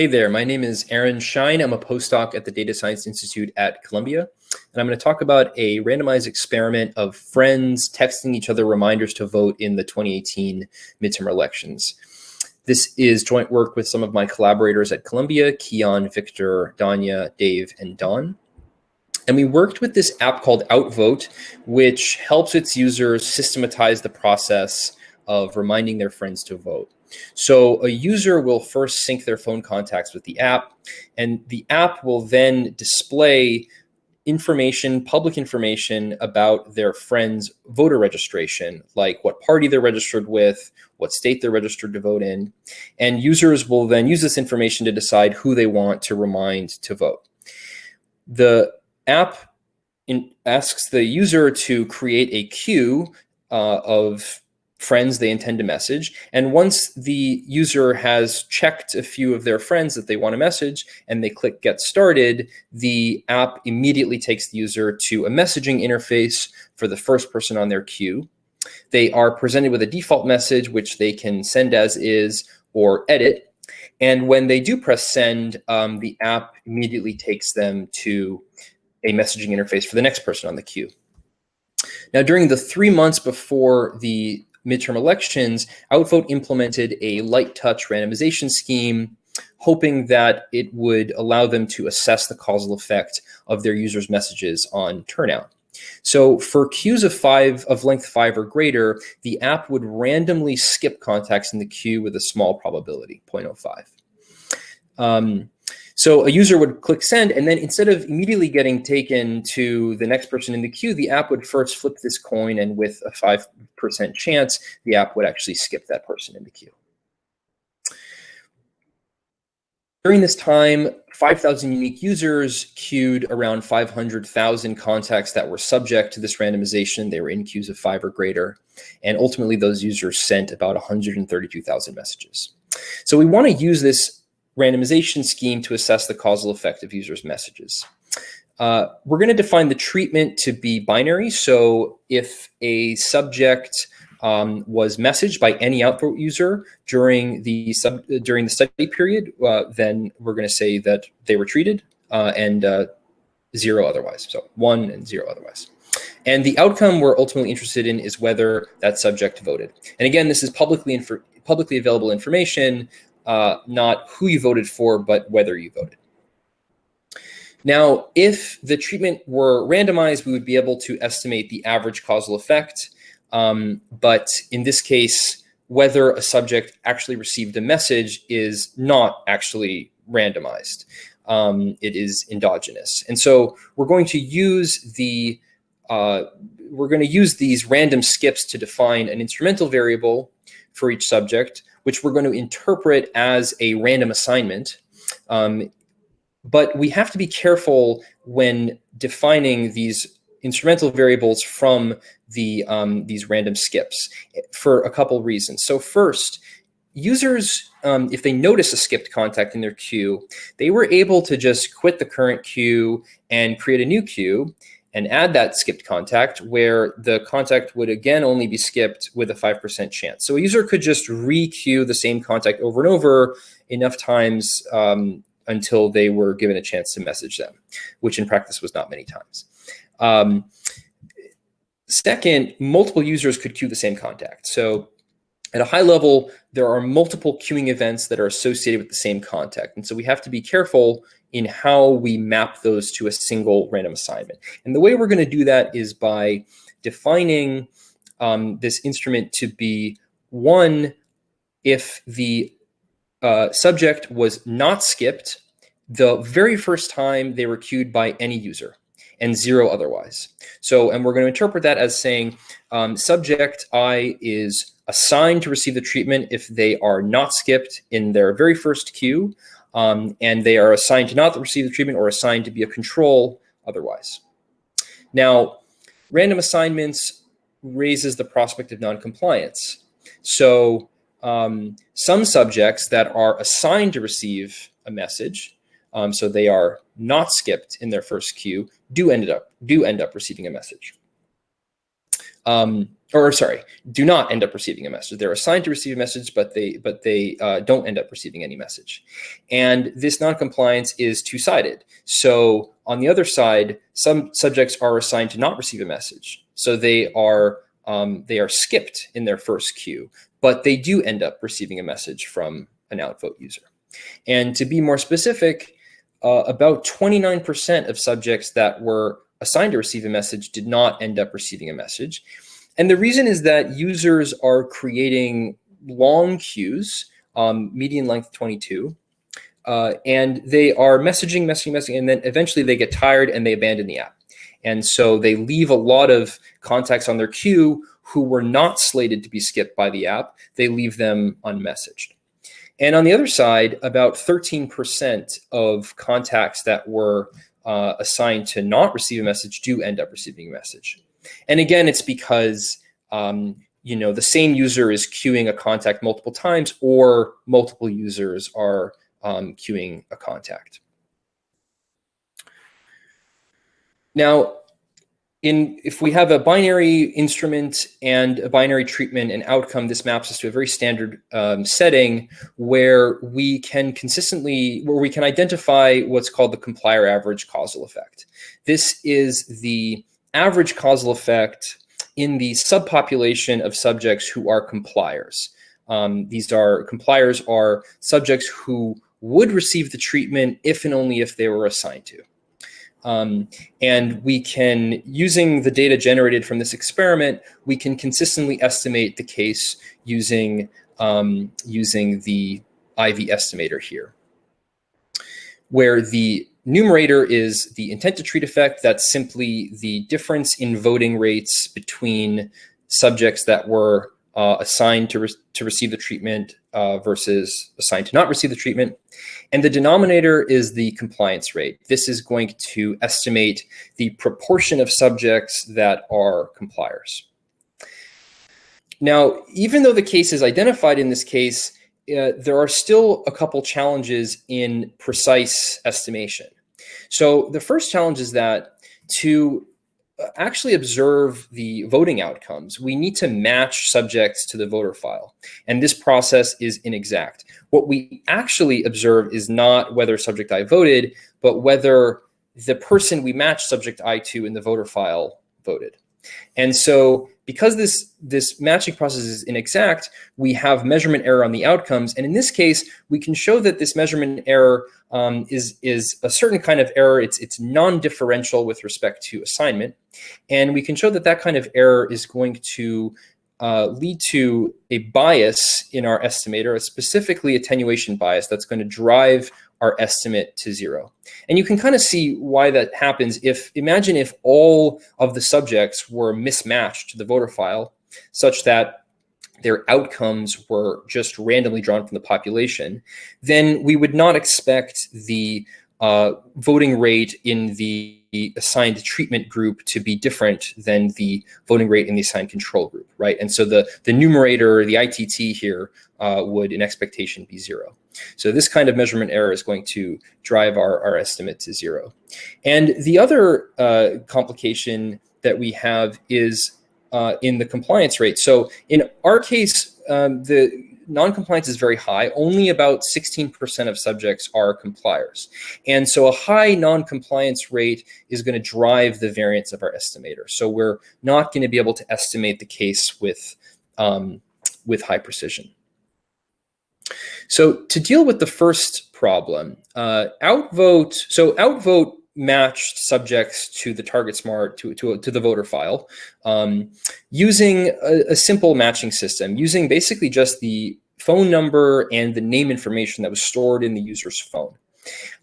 Hey there, my name is Aaron Schein. I'm a postdoc at the Data Science Institute at Columbia. And I'm going to talk about a randomized experiment of friends texting each other reminders to vote in the 2018 midterm elections. This is joint work with some of my collaborators at Columbia, Keyon, Victor, Dhanya, Dave, and Don. And we worked with this app called Outvote, which helps its users systematize the process of reminding their friends to vote. So a user will first sync their phone contacts with the app, and the app will then display information, public information about their friend's voter registration, like what party they're registered with, what state they're registered to vote in. And users will then use this information to decide who they want to remind to vote. The app in, asks the user to create a queue uh, of friends they intend to message. And once the user has checked a few of their friends that they want to message and they click get started, the app immediately takes the user to a messaging interface for the first person on their queue. They are presented with a default message, which they can send as is or edit. And when they do press send, um, the app immediately takes them to a messaging interface for the next person on the queue. Now, during the three months before the midterm elections, Outvote implemented a light touch randomization scheme, hoping that it would allow them to assess the causal effect of their users' messages on turnout. So for queues of five of length five or greater, the app would randomly skip contacts in the queue with a small probability, 0.05. Um, so a user would click send, and then instead of immediately getting taken to the next person in the queue, the app would first flip this coin, and with a 5% chance, the app would actually skip that person in the queue. During this time, 5,000 unique users queued around 500,000 contacts that were subject to this randomization. They were in queues of five or greater. And ultimately, those users sent about 132,000 messages. So we want to use this randomization scheme to assess the causal effect of users' messages. Uh, we're going to define the treatment to be binary. So if a subject um, was messaged by any Outvote user during the sub during the study period, uh, then we're going to say that they were treated uh, and uh, zero otherwise. So one and zero otherwise. And the outcome we're ultimately interested in is whether that subject voted. And again, this is publicly publicly available information uh, not who you voted for, but whether you voted. Now, if the treatment were randomized, we would be able to estimate the average causal effect. Um, but in this case, whether a subject actually received a message is not actually randomized. Um, it is endogenous. And so we're going to use the uh, we're going to use these random skips to define an instrumental variable for each subject which we're going to interpret as a random assignment. Um, but we have to be careful when defining these instrumental variables from the um, these random skips for a couple reasons. So first, users, um, if they notice a skipped contact in their queue, they were able to just quit the current queue and create a new queue and add that skipped contact where the contact would again only be skipped with a 5% chance. So a user could just re-queue the same contact over and over enough times um, until they were given a chance to message them, which in practice was not many times. Um, second, multiple users could queue the same contact. So at a high level, there are multiple queuing events that are associated with the same contact. And so we have to be careful in how we map those to a single random assignment. And the way we're going to do that is by defining um, this instrument to be one, if the uh, subject was not skipped the very first time they were queued by any user and zero otherwise. So, and we're going to interpret that as saying um, subject I is assigned to receive the treatment if they are not skipped in their very first queue, um, and they are assigned to not receive the treatment or assigned to be a control otherwise. Now, random assignments raises the prospect of noncompliance. So um, some subjects that are assigned to receive a message, um, so they are not skipped in their first queue, do end up do end up receiving a message. Um, or sorry, do not end up receiving a message. They're assigned to receive a message, but they but they uh, don't end up receiving any message. And this noncompliance is two-sided. So on the other side, some subjects are assigned to not receive a message. So they are um, they are skipped in their first queue, but they do end up receiving a message from an outvote user. And to be more specific, uh, about 29% of subjects that were assigned to receive a message did not end up receiving a message. And the reason is that users are creating long queues, um, median length 22, uh, and they are messaging, messaging, messaging, and then eventually they get tired and they abandon the app. And so they leave a lot of contacts on their queue who were not slated to be skipped by the app. They leave them unmessaged. And on the other side, about 13% of contacts that were uh, assigned to not receive a message do end up receiving a message. And again, it's because um, you know the same user is queuing a contact multiple times, or multiple users are um, queuing a contact. Now, in if we have a binary instrument and a binary treatment and outcome, this maps us to a very standard um, setting where we can consistently, where we can identify what's called the complier average causal effect. This is the average causal effect in the subpopulation of subjects who are compliers. Um, these are compliers are subjects who would receive the treatment if and only if they were assigned to. Um, and we can, using the data generated from this experiment, we can consistently estimate the CACE using, um, using the IV estimator here, where the numerator is the intent to treat effect. That's simply the difference in voting rates between subjects that were uh, assigned to, re to receive the treatment uh, versus assigned to not receive the treatment. And the denominator is the compliance rate. This is going to estimate the proportion of subjects that are compliers. Now, even though the CACE is identified in this case, uh, there are still a couple challenges in precise estimation. So the first challenge is that to actually observe the voting outcomes, we need to match subjects to the voter file. And this process is inexact. What we actually observe is not whether subject I voted, but whether the person we match subject I to in the voter file voted. And so because this, this matching process is inexact, we have measurement error on the outcomes. And in this case, we can show that this measurement error um, is, is a certain kind of error. It's, it's non-differential with respect to assignment. And we can show that that kind of error is going to uh, lead to a bias in our estimator, a specifically attenuation bias that's going to drive our estimate to zero. And you can kind of see why that happens if, imagine if all of the subjects were mismatched to the voter file such that their outcomes were just randomly drawn from the population, then we would not expect the uh, voting rate in the assigned treatment group to be different than the voting rate in the assigned control group, right? And so the, the numerator, the ITT here, uh, would in expectation be zero. So this kind of measurement error is going to drive our, our estimate to zero. And the other uh, complication that we have is uh, in the compliance rate. So in our CACE, um, the non-compliance is very high. Only about 16% of subjects are compliers. And so a high non-compliance rate is going to drive the variance of our estimator. So we're not going to be able to estimate the case with, um, with high precision. So to deal with the first problem, uh, outvote, so outvote matched subjects to the TargetSmart to, to, to the voter file um, using a, a, simple matching system using basically just the phone number and the name information that was stored in the user's phone.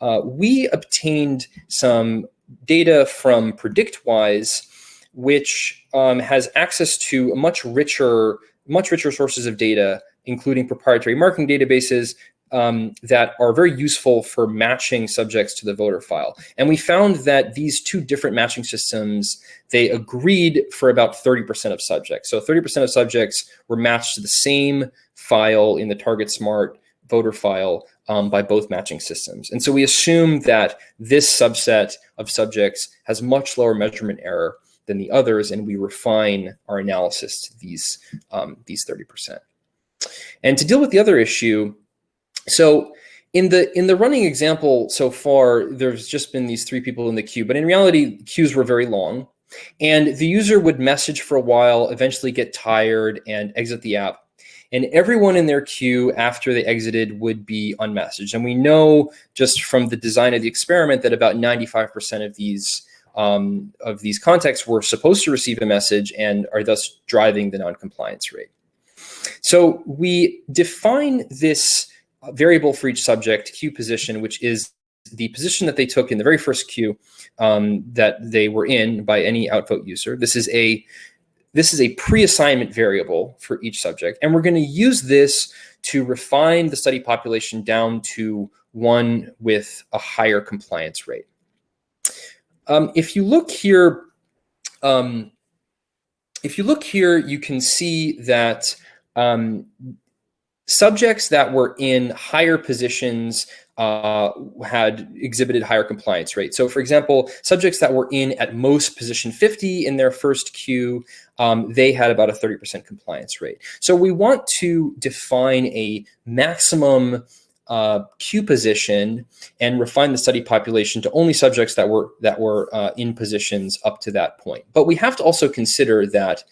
Uh, we obtained some data from PredictWise, which um, has access to much richer, much richer sources of data, including proprietary marking databases, um, that are very useful for matching subjects to the voter file. And we found that these two different matching systems, they agreed for about 30% of subjects. So 30% of subjects were matched to the same file in the TargetSmart voter file um, by both matching systems. And so we assume that this subset of subjects has much lower measurement error than the others, and we refine our analysis to these, um, these 30%. And to deal with the other issue, so in the in the running example so far, there's just been these three people in the queue, but in reality, queues were very long. And the user would message for a while, eventually get tired and exit the app. And everyone in their queue after they exited would be unmessaged. And we know just from the design of the experiment that about 95% of these um, of these contexts were supposed to receive a message and are thus driving the non-compliance rate. So we define this variable for each subject, queue position, which is the position that they took in the very first queue um, that they were in by any outvote user. This is a this is a pre-assignment variable for each subject, and we're going to use this to refine the study population down to one with a higher compliance rate. Um, if you look here, um, if you look here, you can see that um, subjects that were in higher positions uh, had exhibited higher compliance rates. So for example, subjects that were in at most position 50 in their first queue, um, they had about a 30% compliance rate. So we want to define a maximum uh, queue position and refine the study population to only subjects that were that were uh, in positions up to that point. But we have to also consider that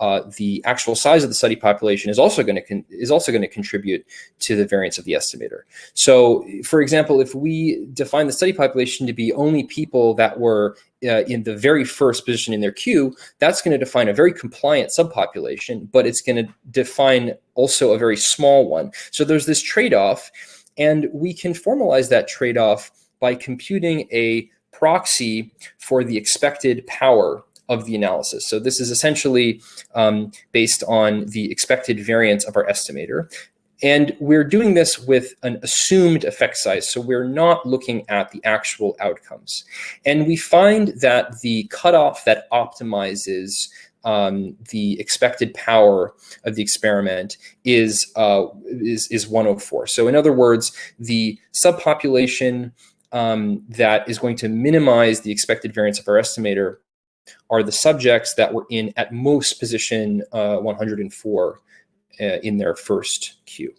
uh, the actual size of the study population is also going to is also going to contribute to the variance of the estimator. So, for example, if we define the study population to be only people that were uh, in the very first position in their queue, that's going to define a very compliant subpopulation, but it's going to define also a very small one. So there's this trade-off, and we can formalize that trade-off by computing a proxy for the expected power of the analysis. So this is essentially um, based on the expected variance of our estimator. And we're doing this with an assumed effect size. So we're not looking at the actual outcomes. And we find that the cutoff that optimizes um, the expected power of the experiment is, uh, is, is 104. So in other words, the subpopulation um, that is going to minimize the expected variance of our estimator are the subjects that were in at most position uh, 104 uh, in their first queue.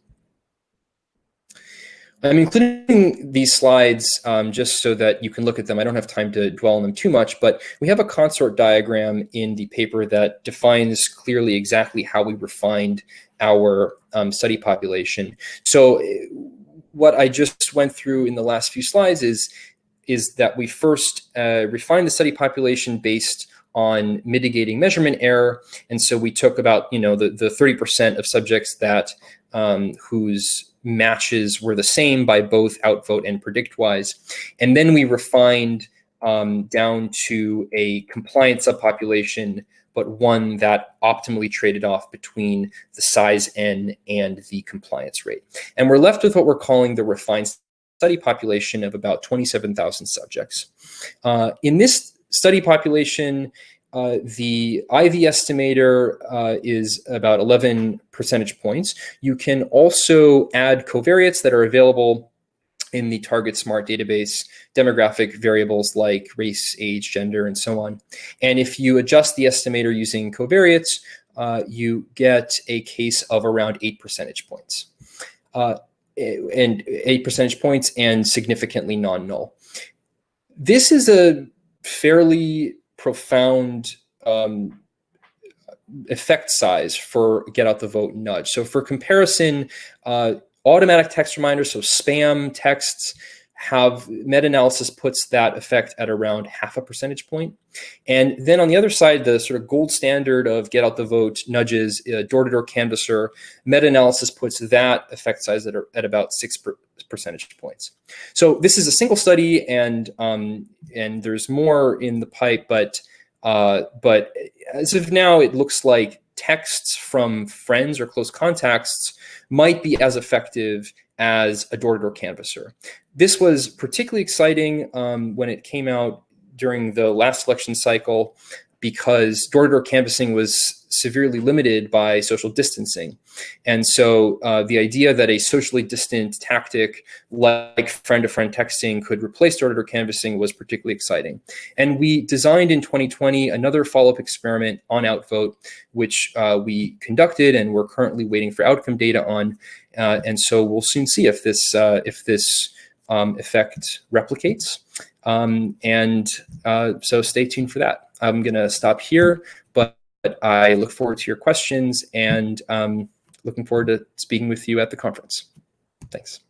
I'm including these slides um, just so that you can look at them. I don't have time to dwell on them too much, but we have a consort diagram in the paper that defines clearly exactly how we refined our um, study population. So uh, what I just went through in the last few slides is is that we first uh, refined the study population based on mitigating measurement error. And so we took about, you know, the, the 30% of subjects that um, whose matches were the same by both outvote and PredictWise. And then we refined um, down to a compliant subpopulation, but one that optimally traded off between the size n and the compliance rate. And we're left with what we're calling the refined study population of about 27,000 subjects. Uh, in this study population, uh, the IV estimator uh, is about 11 percentage points. You can also add covariates that are available in the TargetSmart database, demographic variables like race, age, gender, and so on. And if you adjust the estimator using covariates, uh, you get a CACE of around eight percentage points. And eight percentage points and significantly non-null. This is a fairly profound um, effect size for get out the vote nudge. So for comparison, uh, automatic text reminders, so spam texts, have meta-analysis puts that effect at around half a percentage point. And then on the other side, the sort of gold standard of get out the vote nudges, uh, door-to-door canvasser, meta-analysis puts that effect size at, at about six per percentage points. So this is a single study and, um, and there's more in the pipe, but, uh, but as of now, it looks like texts from friends or close contacts might be as effective as a door-to-door -door canvasser. This was particularly exciting um, when it came out during the last election cycle. because door-to-door canvassing was severely limited by social distancing. And so uh, the idea that a socially distant tactic like friend-to-friend -friend texting could replace door-to-door -door canvassing was particularly exciting. And we designed in 2020 another follow-up experiment on Outvote, which uh, we conducted and we're currently waiting for outcome data on. Uh, and so we'll soon see if this, uh, if this um, effect replicates. Um, and uh, so stay tuned for that. I'm going to stop here, but I look forward to your questions and um, looking forward to speaking with you at the conference. Thanks.